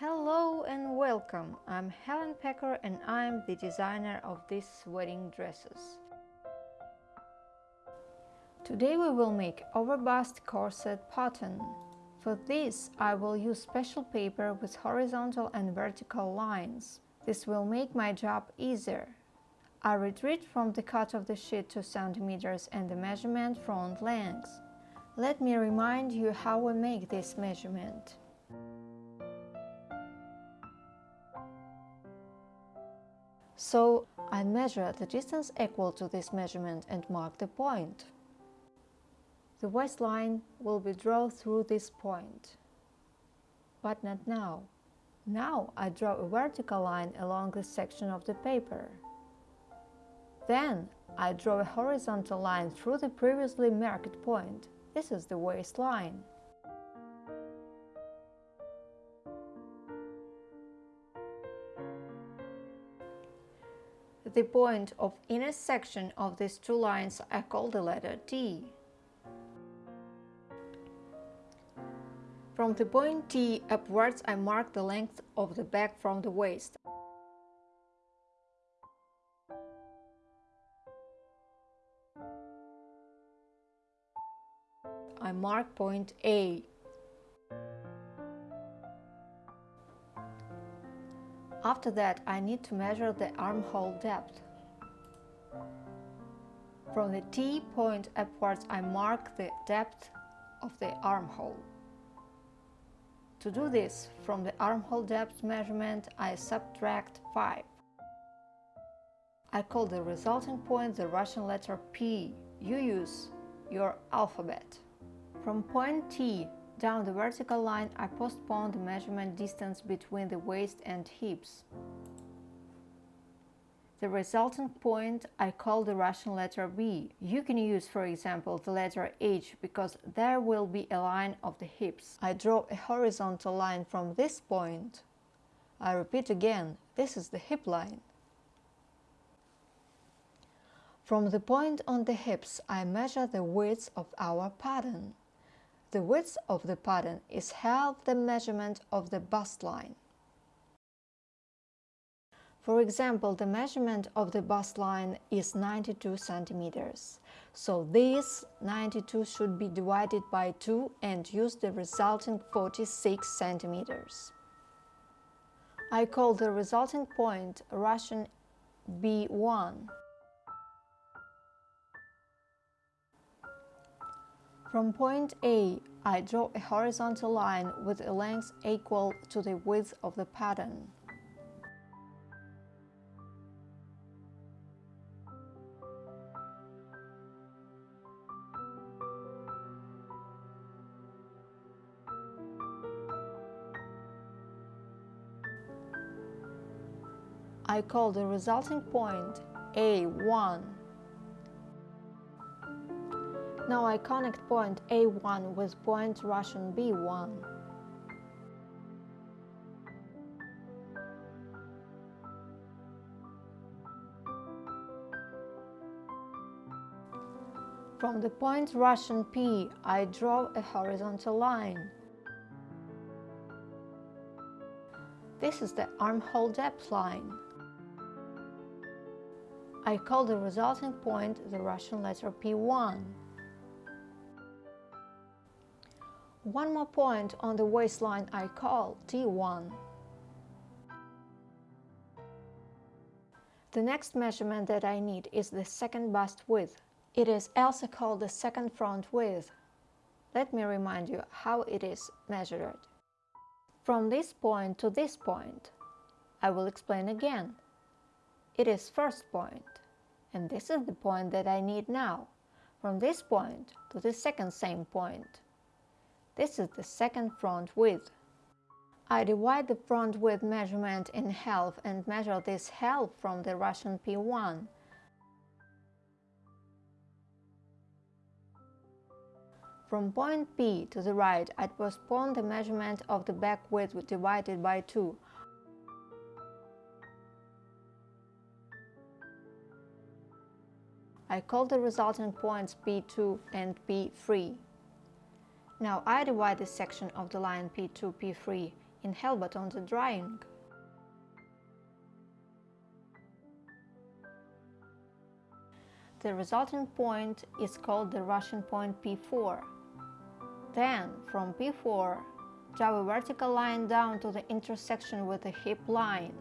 Hello and welcome! I'm Helen Pecker and I'm the designer of these wedding dresses. Today we will make overbust corset pattern. For this I will use special paper with horizontal and vertical lines. This will make my job easier. I retreat from the cut of the sheet 2 cm and the measurement front length. Let me remind you how we make this measurement. So I measure the distance equal to this measurement and mark the point. The waistline will be drawn through this point. But not now. Now I draw a vertical line along this section of the paper. Then I draw a horizontal line through the previously marked point. This is the waistline. The point of intersection of these two lines I call the letter T. From the point T upwards I mark the length of the back from the waist. I mark point A. After that, I need to measure the armhole depth. From the T point upwards, I mark the depth of the armhole. To do this, from the armhole depth measurement, I subtract 5. I call the resulting point the Russian letter P. You use your alphabet. From point T down the vertical line, I postpone the measurement distance between the waist and hips. The resultant point I call the Russian letter B. You can use, for example, the letter H because there will be a line of the hips. I draw a horizontal line from this point. I repeat again, this is the hip line. From the point on the hips, I measure the width of our pattern. The width of the pattern is half the measurement of the bust line. For example, the measurement of the bust line is 92 centimeters. So this 92 should be divided by 2 and use the resulting 46 centimeters. I call the resulting point Russian B1. From point A, I draw a horizontal line with a length equal to the width of the pattern. I call the resulting point A1. Now I connect point A1 with point Russian B1. From the point Russian P, I draw a horizontal line. This is the armhole depth line. I call the resulting point the Russian letter P1. One more point on the waistline I call T1. The next measurement that I need is the second bust width. It is also called the second front width. Let me remind you how it is measured. From this point to this point, I will explain again. It is first point, and this is the point that I need now, from this point to the second same point. This is the second front width. I divide the front width measurement in half and measure this half from the Russian P1. From point P to the right, I postpone the measurement of the back width divided by 2. I call the resulting points P2 and P3. Now I divide this section of the line P2, P3 in helmet on the drawing. The resulting point is called the Russian point P4. Then, from P4, draw a vertical line down to the intersection with the hip line.